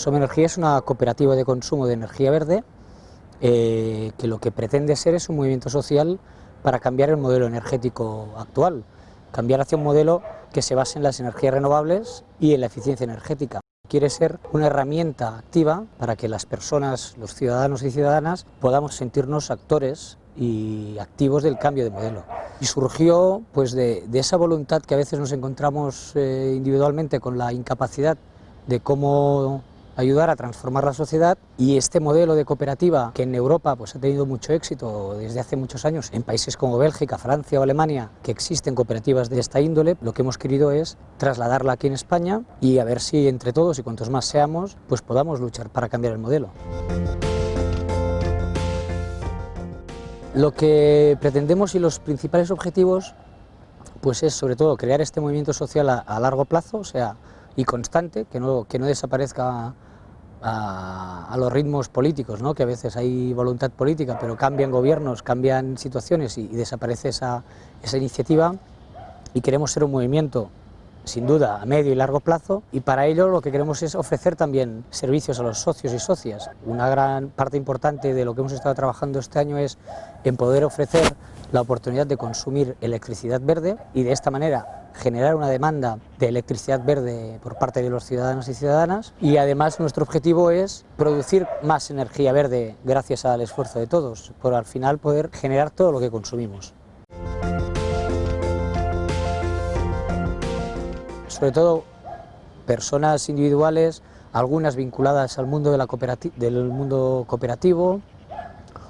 Somenergía es una cooperativa de consumo de energía verde eh, que lo que pretende ser es un movimiento social para cambiar el modelo energético actual, cambiar hacia un modelo que se base en las energías renovables y en la eficiencia energética. Quiere ser una herramienta activa para que las personas, los ciudadanos y ciudadanas, podamos sentirnos actores y activos del cambio de modelo. Y surgió pues, de, esa voluntad que a veces nos encontramos eh, individualmente con la incapacidad de cómo ayudar a transformar la sociedad y este modelo de cooperativa que en Europa pues, ha tenido mucho éxito desde hace muchos años en países como Bélgica, Francia o Alemania que existen cooperativas de esta índole, lo que hemos querido es trasladarla aquí en España y a ver si entre todos y cuantos más seamos pues podamos luchar para cambiar el modelo. Lo que pretendemos y los principales objetivos pues es sobre todo crear este movimiento social a, largo plazo, o sea, y constante, que no, que no desaparezca a, los ritmos políticos, ¿no? que a veces hay voluntad política, pero cambian gobiernos, cambian situaciones y, desaparece esa, esa iniciativa y queremos ser un movimiento sin duda a medio y largo plazo y para ello lo que queremos es ofrecer también servicios a los socios y socias. Una gran parte importante de lo que hemos estado trabajando este año es en poder ofrecer la oportunidad de consumir electricidad verde y de esta manera generar una demanda de electricidad verde por parte de los ciudadanos y ciudadanas y además nuestro objetivo es producir más energía verde gracias al esfuerzo de todos, por al final poder generar todo lo que consumimos. Sobre todo personas individuales, algunas vinculadas al mundo, del mundo cooperativo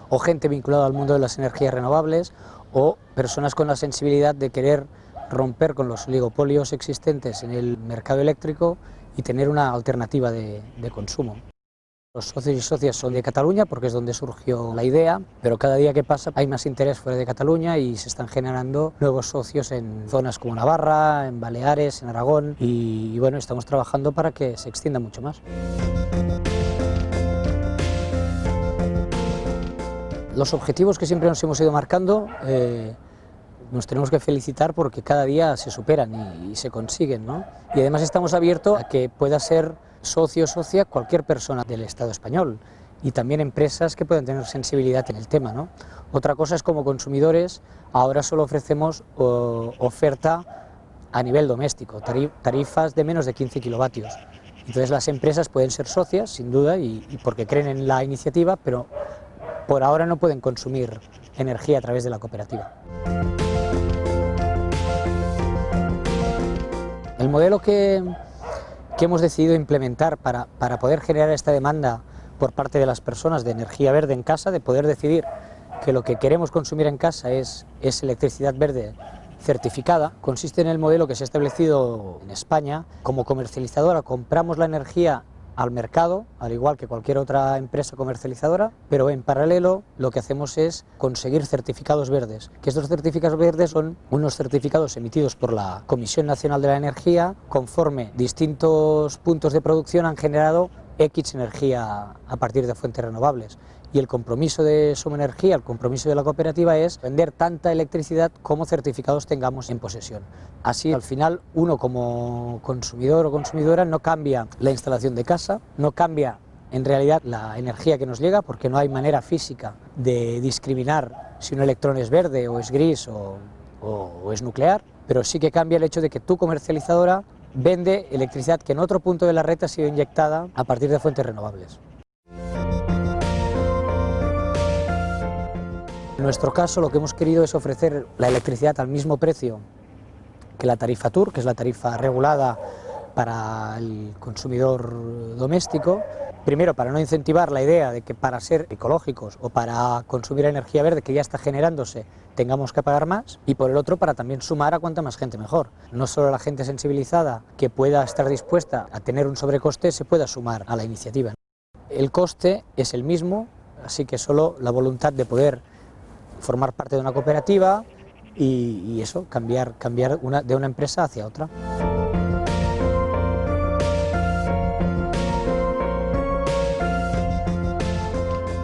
o gente vinculada al mundo de las energías renovables o personas con la sensibilidad de querer romper con los oligopolios existentes en el mercado eléctrico y tener una alternativa de, consumo. Los socios y socias son de Cataluña porque es donde surgió la idea, pero cada día que pasa hay más interés fuera de Cataluña y se están generando nuevos socios en zonas como Navarra, en Baleares, en Aragón y, bueno, estamos trabajando para que se extienda mucho más. Los objetivos que siempre nos hemos ido marcando eh, nos tenemos que felicitar porque cada día se superan y, se consiguen. ¿no? Y además estamos abiertos a que pueda ser socio o socia cualquier persona del Estado español y también empresas que puedan tener sensibilidad en el tema. ¿no? Otra cosa es como consumidores, ahora solo ofrecemos oferta a nivel doméstico, tarifas de menos de 15 kilovatios. Entonces las empresas pueden ser socias, sin duda, y porque creen en la iniciativa, pero por ahora no pueden consumir energía a través de la cooperativa. El modelo que, hemos decidido implementar para, poder generar esta demanda por parte de las personas de energía verde en casa, de poder decidir que lo que queremos consumir en casa es, es electricidad verde certificada, consiste en el modelo que se ha establecido en España. Como comercializadora compramos la energía al mercado, al igual que cualquier otra empresa comercializadora, pero en paralelo lo que hacemos es conseguir certificados verdes, que estos certificados verdes son unos certificados emitidos por la Comisión Nacional de la Energía, conforme distintos puntos de producción han generado X energía a partir de fuentes renovables y el compromiso de Energía, el compromiso de la cooperativa es vender tanta electricidad como certificados tengamos en posesión. Así, al final, uno como consumidor o consumidora no cambia la instalación de casa, no cambia en realidad la energía que nos llega, porque no hay manera física de discriminar si un electrón es verde o es gris o, o es nuclear, pero sí que cambia el hecho de que tu comercializadora vende electricidad que en otro punto de la red ha sido inyectada a partir de fuentes renovables. En nuestro caso lo que hemos querido es ofrecer la electricidad al mismo precio que la tarifa TUR, que es la tarifa regulada para el consumidor doméstico, primero para no incentivar la idea de que para ser ecológicos o para consumir energía verde que ya está generándose tengamos que pagar más y por el otro para también sumar a cuanta más gente mejor. No solo la gente sensibilizada que pueda estar dispuesta a tener un sobrecoste se pueda sumar a la iniciativa. El coste es el mismo, así que solo la voluntad de poder formar parte de una cooperativa y, eso, cambiar, cambiar una, de una empresa hacia otra.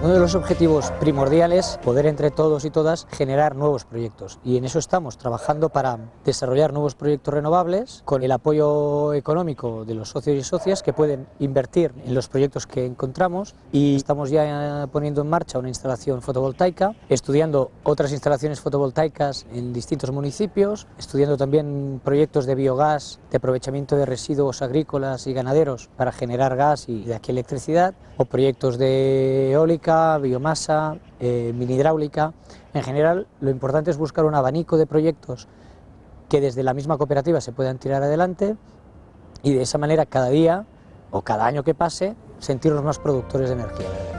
Uno de los objetivos primordiales es poder entre todos y todas generar nuevos proyectos. Y en eso estamos trabajando para desarrollar nuevos proyectos renovables con el apoyo económico de los socios y socias que pueden invertir en los proyectos que encontramos. Y estamos ya poniendo en marcha una instalación fotovoltaica, estudiando otras instalaciones fotovoltaicas en distintos municipios, estudiando también proyectos de biogás, de aprovechamiento de residuos agrícolas y ganaderos para generar gas y de aquí electricidad, o proyectos de eólica, biomasa, eh, mini hidráulica. En general, lo importante es buscar un abanico de proyectos que desde la misma cooperativa se puedan tirar adelante y de esa manera cada día o cada año que pase sentirnos más productores de energía.